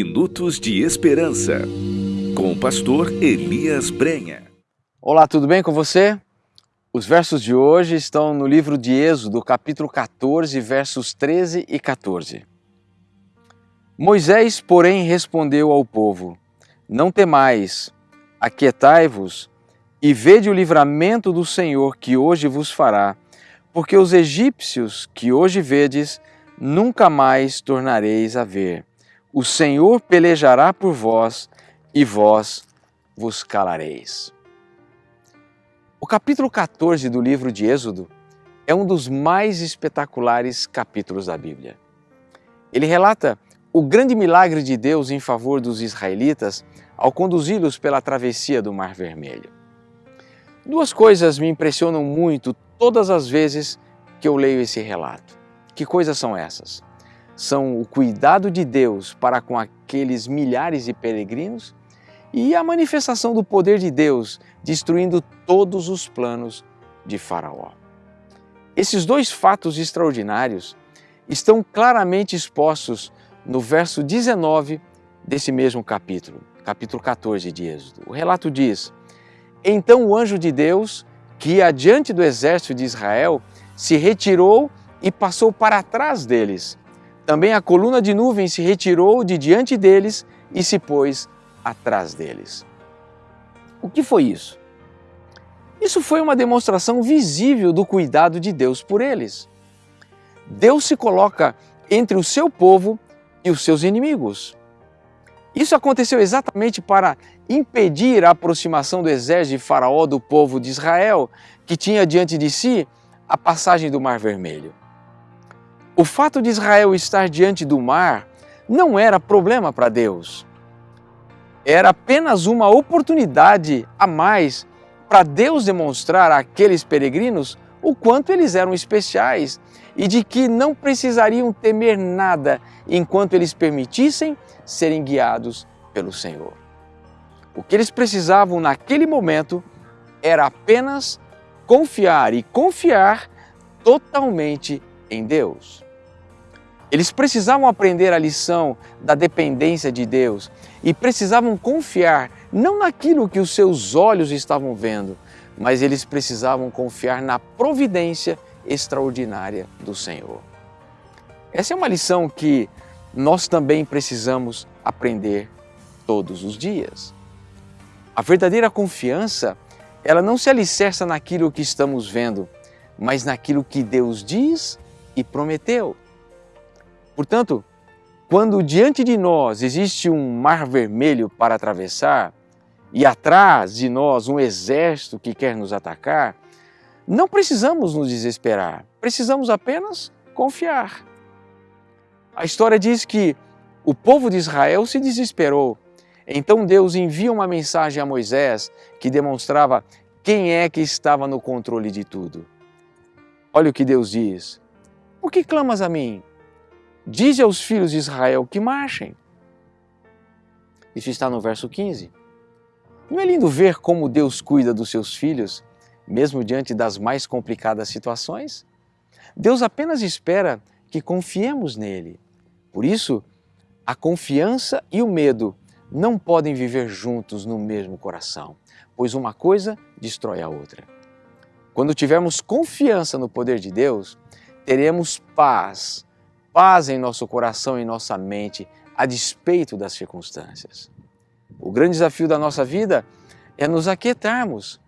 Minutos de Esperança, com o pastor Elias Brenha. Olá, tudo bem com você? Os versos de hoje estão no livro de Êxodo, capítulo 14, versos 13 e 14. Moisés, porém, respondeu ao povo: Não temais, aquietai-vos e vede o livramento do Senhor que hoje vos fará, porque os egípcios que hoje vedes, nunca mais tornareis a ver. O Senhor pelejará por vós e vós vos calareis. O capítulo 14 do livro de Êxodo é um dos mais espetaculares capítulos da Bíblia. Ele relata o grande milagre de Deus em favor dos israelitas ao conduzi-los pela travessia do Mar Vermelho. Duas coisas me impressionam muito todas as vezes que eu leio esse relato. Que coisas são essas? São o cuidado de Deus para com aqueles milhares de peregrinos e a manifestação do poder de Deus destruindo todos os planos de Faraó. Esses dois fatos extraordinários estão claramente expostos no verso 19 desse mesmo capítulo, capítulo 14 de Êxodo. O relato diz: Então o anjo de Deus, que ia adiante do exército de Israel, se retirou e passou para trás deles também a coluna de nuvem se retirou de diante deles e se pôs atrás deles. O que foi isso? Isso foi uma demonstração visível do cuidado de Deus por eles. Deus se coloca entre o seu povo e os seus inimigos. Isso aconteceu exatamente para impedir a aproximação do exército de Faraó do povo de Israel, que tinha diante de si a passagem do Mar Vermelho. O fato de Israel estar diante do mar não era problema para Deus. Era apenas uma oportunidade a mais para Deus demonstrar àqueles peregrinos o quanto eles eram especiais e de que não precisariam temer nada enquanto eles permitissem serem guiados pelo Senhor. O que eles precisavam naquele momento era apenas confiar e confiar totalmente em Deus. Eles precisavam aprender a lição da dependência de Deus e precisavam confiar não naquilo que os seus olhos estavam vendo, mas eles precisavam confiar na providência extraordinária do Senhor. Essa é uma lição que nós também precisamos aprender todos os dias. A verdadeira confiança, ela não se alicerça naquilo que estamos vendo, mas naquilo que Deus diz e prometeu. Portanto, quando diante de nós existe um mar vermelho para atravessar e atrás de nós um exército que quer nos atacar, não precisamos nos desesperar, precisamos apenas confiar. A história diz que o povo de Israel se desesperou. Então Deus envia uma mensagem a Moisés que demonstrava quem é que estava no controle de tudo. Olha o que Deus diz: Por que clamas a mim? Dize aos filhos de Israel que marchem. Isso está no verso 15. Não é lindo ver como Deus cuida dos seus filhos, mesmo diante das mais complicadas situações? Deus apenas espera que confiemos nele. Por isso, a confiança e o medo não podem viver juntos no mesmo coração, pois uma coisa destrói a outra. Quando tivermos confiança no poder de Deus, teremos paz paz em nosso coração e nossa mente, a despeito das circunstâncias. O grande desafio da nossa vida é nos aquietarmos,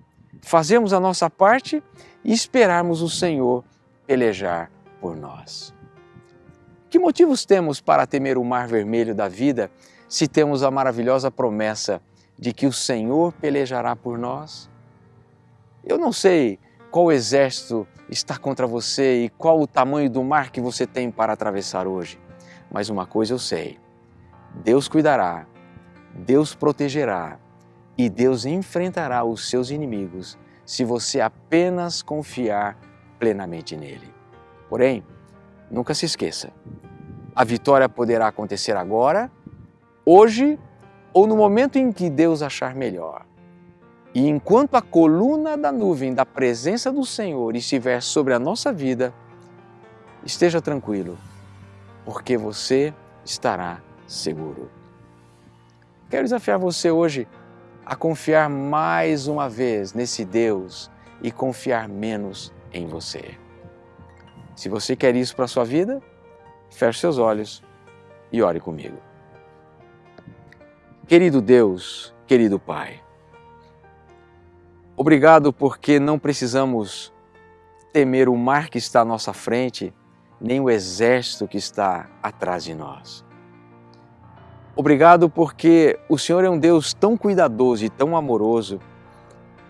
fazermos a nossa parte e esperarmos o Senhor pelejar por nós. Que motivos temos para temer o mar vermelho da vida se temos a maravilhosa promessa de que o Senhor pelejará por nós? Eu não sei qual exército está contra você e qual o tamanho do mar que você tem para atravessar hoje. Mas uma coisa eu sei: Deus cuidará, Deus protegerá e Deus enfrentará os seus inimigos se você apenas confiar plenamente nele. Porém, nunca se esqueça: a vitória poderá acontecer agora, hoje ou no momento em que Deus achar melhor. E enquanto a coluna da nuvem da presença do Senhor estiver sobre a nossa vida, esteja tranquilo, porque você estará seguro. Quero desafiar você hoje a confiar mais uma vez nesse Deus e confiar menos em você. Se você quer isso para a sua vida, feche seus olhos e ore comigo. Querido Deus, querido Pai, obrigado porque não precisamos temer o mar que está à nossa frente, nem o exército que está atrás de nós. Obrigado porque o Senhor é um Deus tão cuidadoso e tão amoroso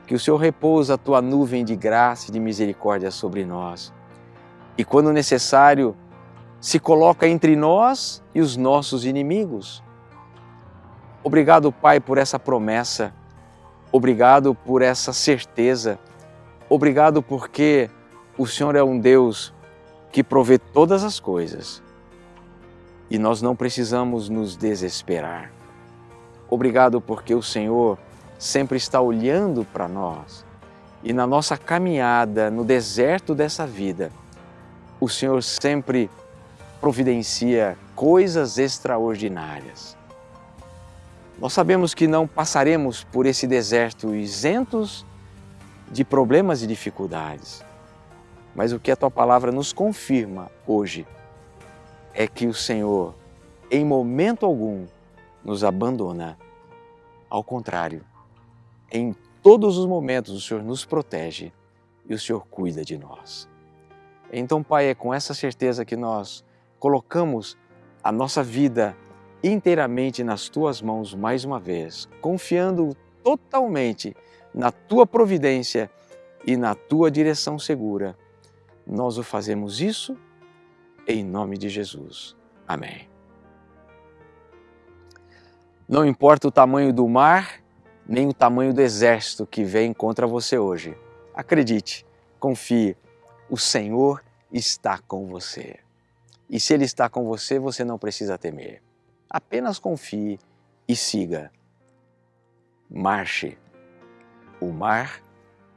que o Senhor repousa a tua nuvem de graça e de misericórdia sobre nós. E quando necessário, se coloca entre nós e os nossos inimigos. Obrigado, Pai, por essa promessa. Obrigado por essa certeza. Obrigado porque o Senhor é um Deus que provê todas as coisas e nós não precisamos nos desesperar. Obrigado porque o Senhor sempre está olhando para nós e na nossa caminhada no deserto dessa vida, o Senhor sempre providencia coisas extraordinárias. Nós sabemos que não passaremos por esse deserto isentos de problemas e dificuldades, mas o que a Tua palavra nos confirma hoje é que o Senhor, em momento algum, nos abandona. Ao contrário, em todos os momentos o Senhor nos protege e o Senhor cuida de nós. Então, Pai, é com essa certeza que nós colocamos a nossa vida inteiramente nas Tuas mãos mais uma vez, confiando totalmente na Tua providência e na Tua direção segura. Nós o fazemos isso em nome de Jesus. Amém. Não importa o tamanho do mar, nem o tamanho do exército que vem contra você hoje. Acredite, confie, o Senhor está com você. E se Ele está com você, você não precisa temer. Apenas confie e siga. Marche. O mar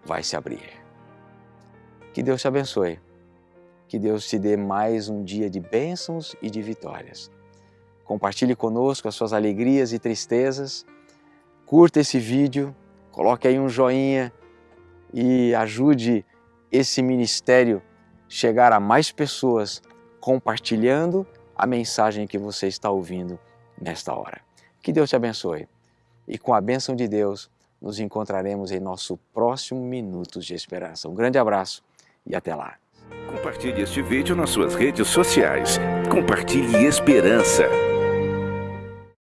vai se abrir. Que Deus te abençoe. Que Deus te dê mais um dia de bênçãos e de vitórias. Compartilhe conosco as suas alegrias e tristezas. Curta esse vídeo, coloque aí um joinha e ajude esse ministério chegar a mais pessoas compartilhando a mensagem que você está ouvindo nesta hora. Que Deus te abençoe. E com a bênção de Deus, nos encontraremos em nosso próximo Minutos de Esperança. Um grande abraço e até lá. Compartilhe este vídeo nas suas redes sociais. Compartilhe esperança.